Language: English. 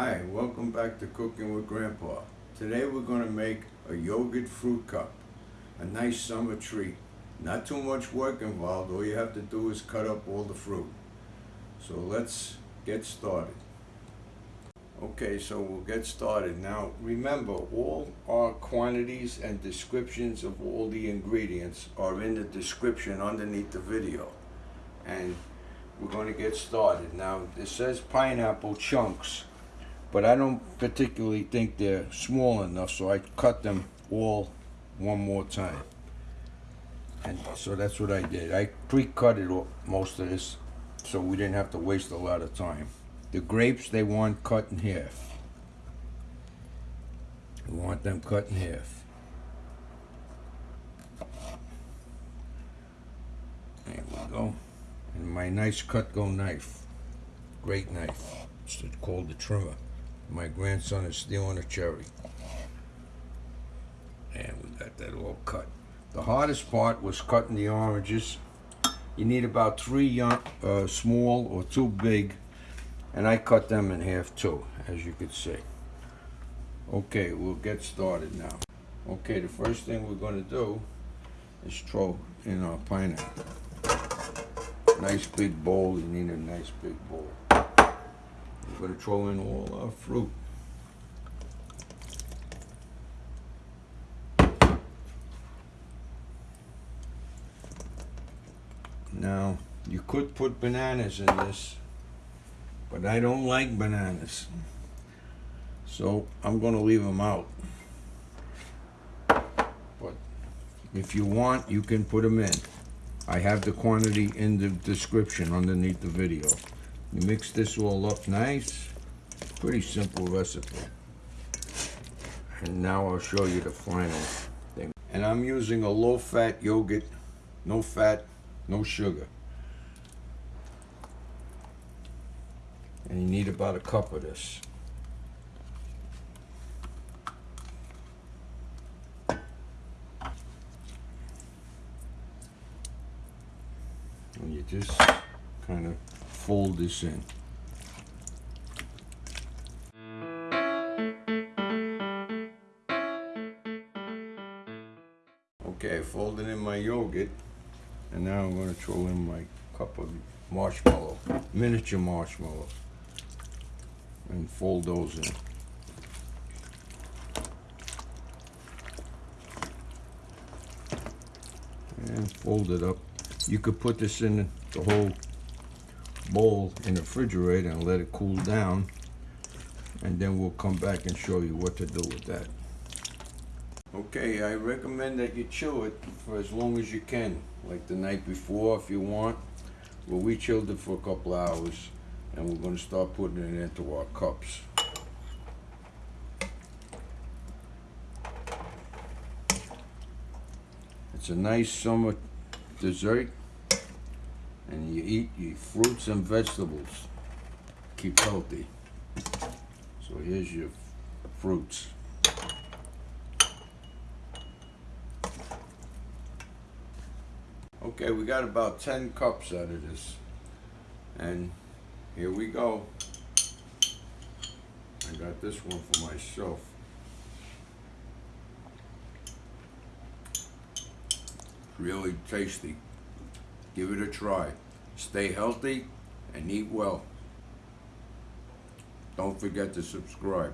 Hi, welcome back to Cooking with Grandpa. Today we're going to make a yogurt fruit cup. A nice summer treat. Not too much work involved, all you have to do is cut up all the fruit. So let's get started. Okay, so we'll get started. Now remember, all our quantities and descriptions of all the ingredients are in the description underneath the video. And we're going to get started. Now it says pineapple chunks, but I don't particularly think they're small enough, so I cut them all one more time. And so that's what I did. I pre-cut it all, most of this, so we didn't have to waste a lot of time. The grapes, they want cut in half. We want them cut in half. There we go. And my nice Cutco knife. Great knife. It's called the trimmer. My grandson is stealing a cherry. And we got that all cut. The hardest part was cutting the oranges. You need about three young, uh, small or two big and I cut them in half too, as you can see. Okay, we'll get started now. Okay, the first thing we're gonna do is throw in our pineapple. Nice big bowl, you need a nice big bowl. We're gonna throw in all our fruit. Now, you could put bananas in this, but I don't like bananas. So I'm going to leave them out. But if you want, you can put them in. I have the quantity in the description underneath the video. You mix this all up nice. Pretty simple recipe. And now I'll show you the final thing. And I'm using a low-fat yogurt. No fat, no sugar. and you need about a cup of this. And you just kind of fold this in. Okay, I folded in my yogurt, and now I'm going to throw in my cup of marshmallow, miniature marshmallow and fold those in. And fold it up. You could put this in the whole bowl in the refrigerator and let it cool down and then we'll come back and show you what to do with that. Okay, I recommend that you chill it for as long as you can, like the night before if you want. Well, we chilled it for a couple hours and we're going to start putting it into our cups. It's a nice summer dessert eat your fruits and vegetables. Keep healthy. So here's your fruits. Okay, we got about 10 cups out of this. And here we go. I got this one for myself. Really tasty. Give it a try. Stay healthy and eat well. Don't forget to subscribe.